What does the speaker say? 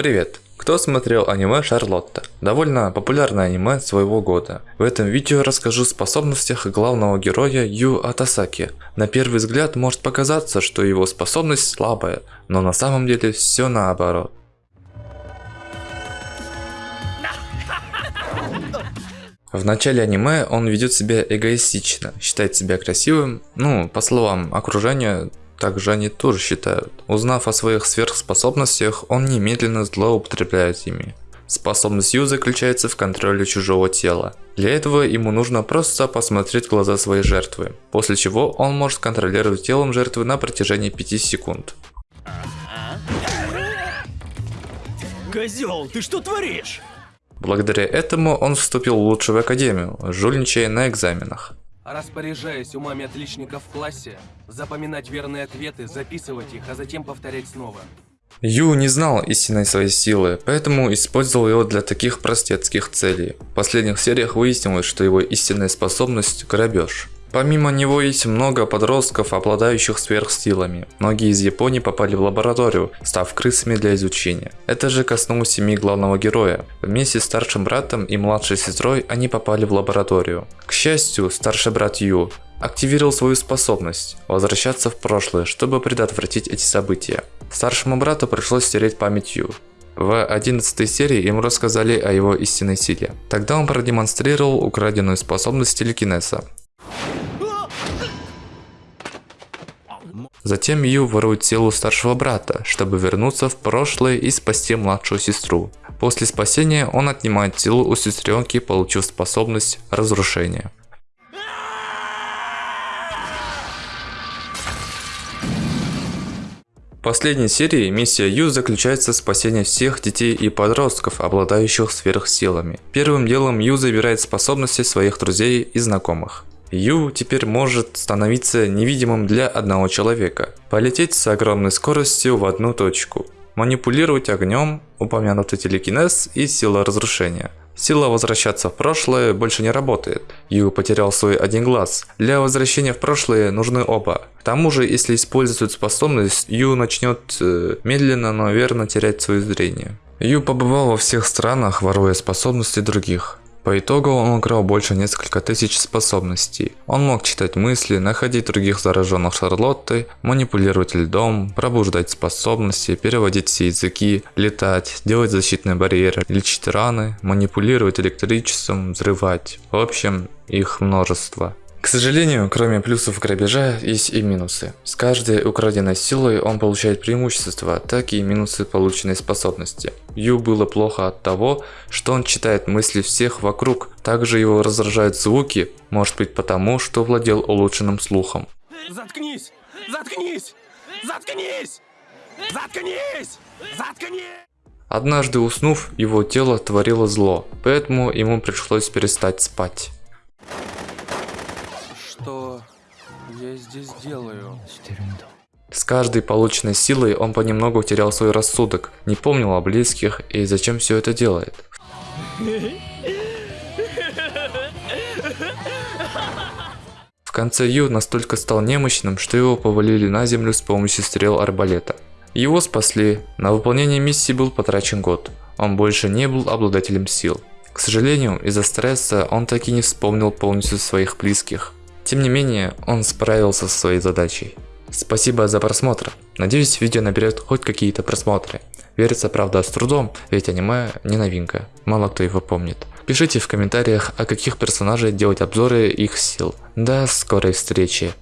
Привет! Кто смотрел аниме Шарлотта? Довольно популярное аниме своего года. В этом видео расскажу о способностях главного героя Ю Атасаки. На первый взгляд может показаться, что его способность слабая, но на самом деле все наоборот. В начале аниме он ведет себя эгоистично, считает себя красивым, ну, по словам окружения, также они тоже считают. Узнав о своих сверхспособностях, он немедленно злоупотребляет ими. Способность Ю заключается в контроле чужого тела. Для этого ему нужно просто посмотреть в глаза своей жертвы, после чего он может контролировать телом жертвы на протяжении 5 секунд. Козел, ты что творишь? Благодаря этому он вступил в лучшую академию, жульничая на экзаменах. Распоряжаясь умами отличников в классе, запоминать верные ответы, записывать их, а затем повторять снова. Ю не знал истинной своей силы, поэтому использовал его для таких простецких целей. В последних сериях выяснилось, что его истинная способность – грабеж. Помимо него есть много подростков, обладающих сверхсилами. Многие из Японии попали в лабораторию, став крысами для изучения. Это же коснулось семьи главного героя. Вместе с старшим братом и младшей сестрой они попали в лабораторию. К счастью, старший брат Ю активировал свою способность возвращаться в прошлое, чтобы предотвратить эти события. Старшему брату пришлось стереть память Ю. В 11 серии ему рассказали о его истинной силе. Тогда он продемонстрировал украденную способность телекинеза. Затем Ю ворует тело старшего брата, чтобы вернуться в прошлое и спасти младшую сестру. После спасения он отнимает тело у сестренки, получив способность разрушения. В последней серии миссия Ю заключается в спасении всех детей и подростков, обладающих сверхсилами. Первым делом Ю забирает способности своих друзей и знакомых. Ю теперь может становиться невидимым для одного человека, полететь с огромной скоростью в одну точку, манипулировать огнем, упомянутый телекинез и сила разрушения. Сила возвращаться в прошлое больше не работает. Ю потерял свой один глаз. Для возвращения в прошлое нужны оба. К тому же, если использовать способность, Ю начнет э, медленно, но верно терять свое зрение. Ю побывал во всех странах, воруя способности других. По итогу он украл больше несколько тысяч способностей. Он мог читать мысли, находить других зараженных Шарлоттой, манипулировать льдом, пробуждать способности, переводить все языки, летать, делать защитные барьеры, лечить раны, манипулировать электричеством, взрывать. В общем, их множество. К сожалению, кроме плюсов грабежа, есть и минусы. С каждой украденной силой он получает преимущества, так и минусы полученной способности. Ю было плохо от того, что он читает мысли всех вокруг, также его раздражают звуки, может быть потому, что владел улучшенным слухом. Заткнись! Заткнись! Заткнись! Заткнись! Заткнись! Однажды уснув, его тело творило зло, поэтому ему пришлось перестать спать. Я здесь делаю? С каждой полученной силой он понемногу терял свой рассудок, не помнил о близких и зачем все это делает. В конце Ю настолько стал немощным, что его повалили на землю с помощью стрел арбалета. Его спасли, на выполнение миссии был потрачен год, он больше не был обладателем сил. К сожалению, из-за стресса он так и не вспомнил полностью своих близких. Тем не менее, он справился со своей задачей. Спасибо за просмотр. Надеюсь, видео наберет хоть какие-то просмотры. Верится, правда, с трудом, ведь аниме не новинка, мало кто его помнит. Пишите в комментариях, о каких персонажей делать обзоры их сил. До скорой встречи.